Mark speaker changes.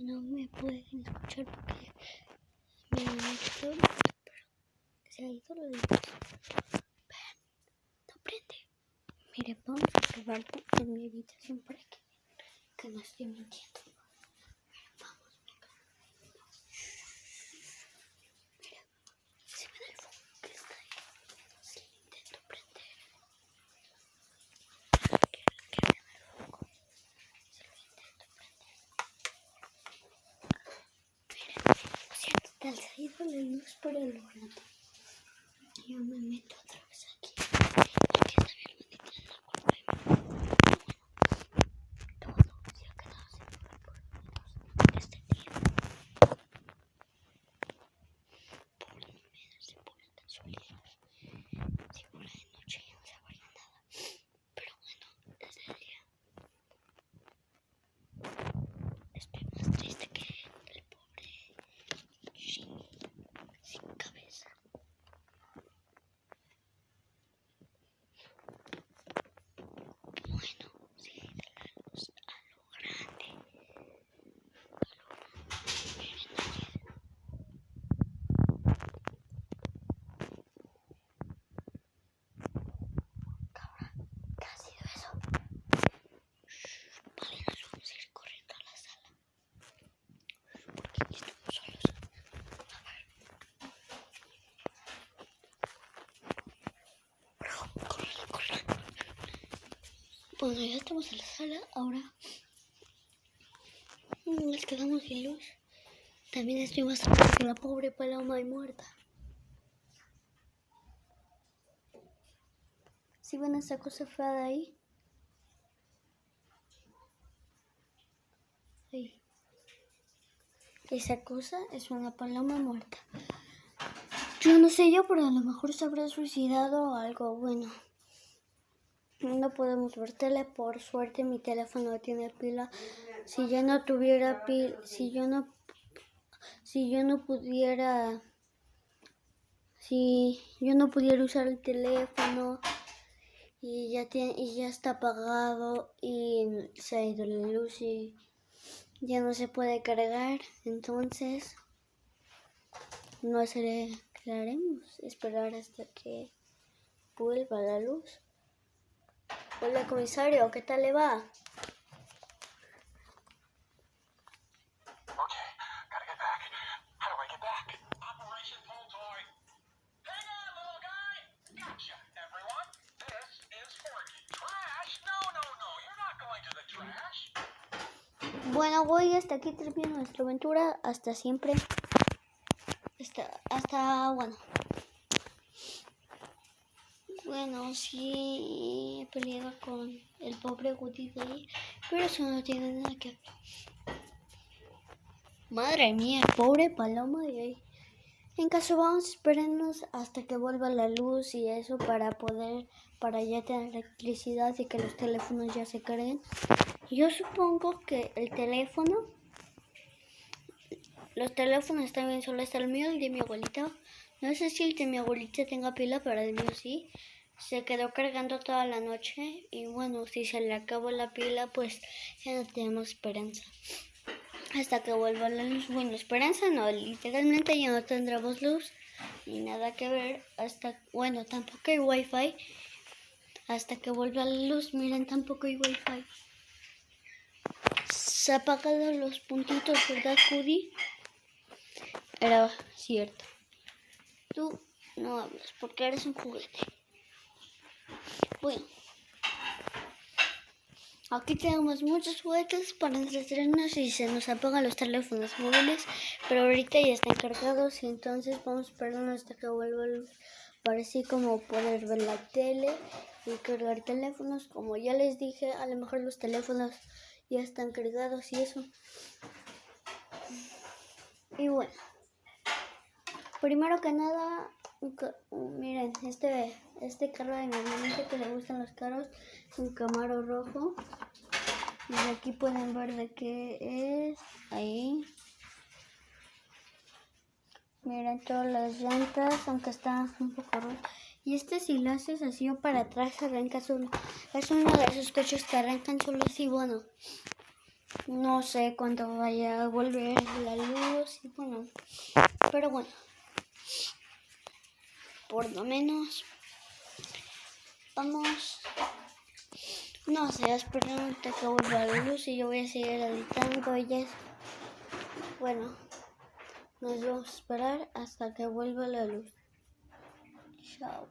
Speaker 1: no me pueden escuchar porque me pero se ha ido la luz. Vean, no prende. Miren, vamos a probar en mi habitación para que que no estoy mintiendo. Vamos, venga. Mira, se ve el foco que está ahí. Si lo intento prender. Que, que vean el foco. Si lo intento prender. Miren, ha ido la luz por el rato. Yo me meto otra vez aquí. Aquí está mi hermanita en la cual todo se ha quedado sin poder por lo menos este tiempo. Por lo menos y por casualidad. Si fuera de noche ya no sabría nada. Pero bueno, es de día. Estoy más triste que el pobre Shin sin cabeza. Bueno, sí, de la luz a lo grande. A lo grande. Miren ayer. Cabrón, ¿qué ha sido eso? Shh, Vale, nos vamos a ir corriendo a la sala. Porque aquí estamos solos. A ver. Bro, corre, corre. Bueno, ya estamos en la sala. Ahora nos quedamos sin luz. También estoy más que la pobre paloma y muerta. Si ven esa cosa fea de ahí. Ahí. Esa cosa es una paloma muerta. Yo no sé yo, pero a lo mejor se habrá suicidado o algo bueno. No podemos ver tele, por suerte mi teléfono tiene pila. Si yo no tuviera pila, si yo no, si yo no pudiera, si yo no pudiera usar el teléfono y ya tiene, y ya está apagado y se ha ido la luz y ya no se puede cargar, entonces no ¿qué haremos? Esperar hasta que vuelva la luz. Hola comisario, ¿qué tal le va? Bueno, voy hasta aquí termina nuestra aventura. Hasta siempre. Hasta, hasta, bueno. Bueno, sí he peleado con el pobre Woody de ahí, pero eso no tiene nada que ver. Madre mía, pobre paloma de ahí. En caso vamos a esperarnos hasta que vuelva la luz y eso para poder, para ya tener electricidad y que los teléfonos ya se carguen. Yo supongo que el teléfono, los teléfonos también solo está el mío, el de mi abuelita. No sé si el de mi abuelita tenga pila, pero el mío sí. Se quedó cargando toda la noche y bueno, si se le acabó la pila, pues ya no tenemos esperanza. Hasta que vuelva la luz. Bueno, esperanza no, literalmente ya no tendremos luz ni nada que ver hasta, bueno, tampoco hay wifi. Hasta que vuelva la luz, miren, tampoco hay wifi. Se ha apagado los puntitos, ¿verdad, Cudi? Era cierto. Tú no hablas porque eres un juguete. Bueno. Aquí tenemos muchos juguetes para entretenernos y se nos apagan los teléfonos móviles, pero ahorita ya están cargados y entonces vamos a esperar hasta que vuelva luz para así como poder ver la tele y cargar teléfonos. Como ya les dije, a lo mejor los teléfonos ya están cargados y eso. Y bueno, primero que nada, miren, este, este carro de mi hermanita que le gustan los carros, un Camaro rojo. Y aquí pueden ver de qué es. Ahí. Miren todas las llantas, aunque está un poco roto. Y este si lo así o para atrás arranca solo. Es uno de esos coches que arrancan solos y bueno. No sé cuándo vaya a volver la luz y bueno, pero bueno, por lo menos vamos, no sé, esperando que vuelva la luz y yo voy a seguir editando y ya, bueno, nos vamos a esperar hasta que vuelva la luz. Chao.